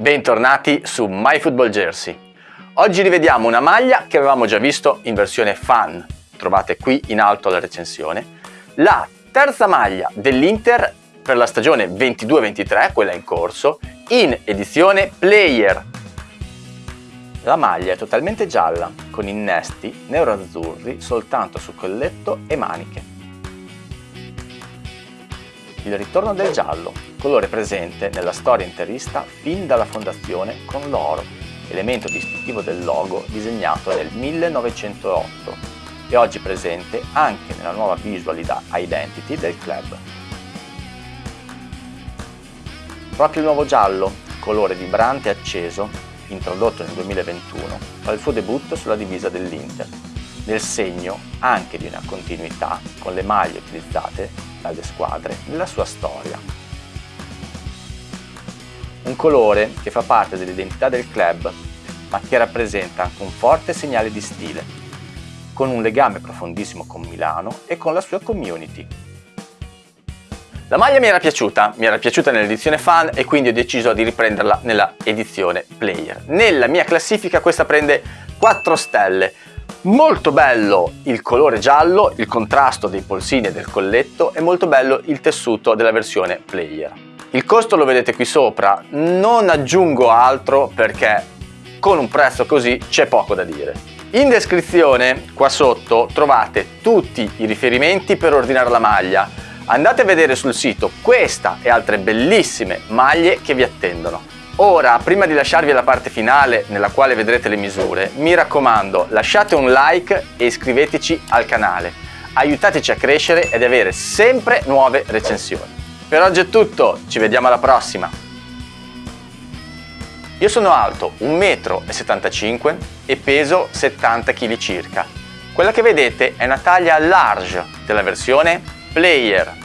Bentornati su MyFootballJersey. Oggi rivediamo una maglia che avevamo già visto in versione fan, trovate qui in alto la recensione, la terza maglia dell'Inter per la stagione 22-23, quella in corso, in edizione Player. La maglia è totalmente gialla, con innesti nero-azzurri soltanto su colletto e maniche. Il ritorno del giallo, colore presente nella storia interista fin dalla fondazione con l'oro, elemento distintivo del logo disegnato nel 1908 e oggi presente anche nella nuova visual identity del club. Proprio il nuovo giallo, colore vibrante e acceso, introdotto nel 2021, fa il suo debutto sulla divisa dell'Inter, nel segno anche di una continuità con le maglie utilizzate dalle squadre nella sua storia. Un colore che fa parte dell'identità del club, ma che rappresenta anche un forte segnale di stile, con un legame profondissimo con Milano e con la sua community. La maglia mi era piaciuta, mi era piaciuta nell'edizione fan e quindi ho deciso di riprenderla nella edizione player. Nella mia classifica questa prende 4 stelle, Molto bello il colore giallo, il contrasto dei polsini e del colletto e molto bello il tessuto della versione player. Il costo lo vedete qui sopra, non aggiungo altro perché con un prezzo così c'è poco da dire. In descrizione qua sotto trovate tutti i riferimenti per ordinare la maglia. Andate a vedere sul sito questa e altre bellissime maglie che vi attendono. Ora, prima di lasciarvi alla parte finale nella quale vedrete le misure, mi raccomando lasciate un like e iscriveteci al canale. Aiutateci a crescere ed avere sempre nuove recensioni. Per oggi è tutto, ci vediamo alla prossima! Io sono alto 1,75 m e peso 70 kg circa. Quella che vedete è una taglia large della versione Player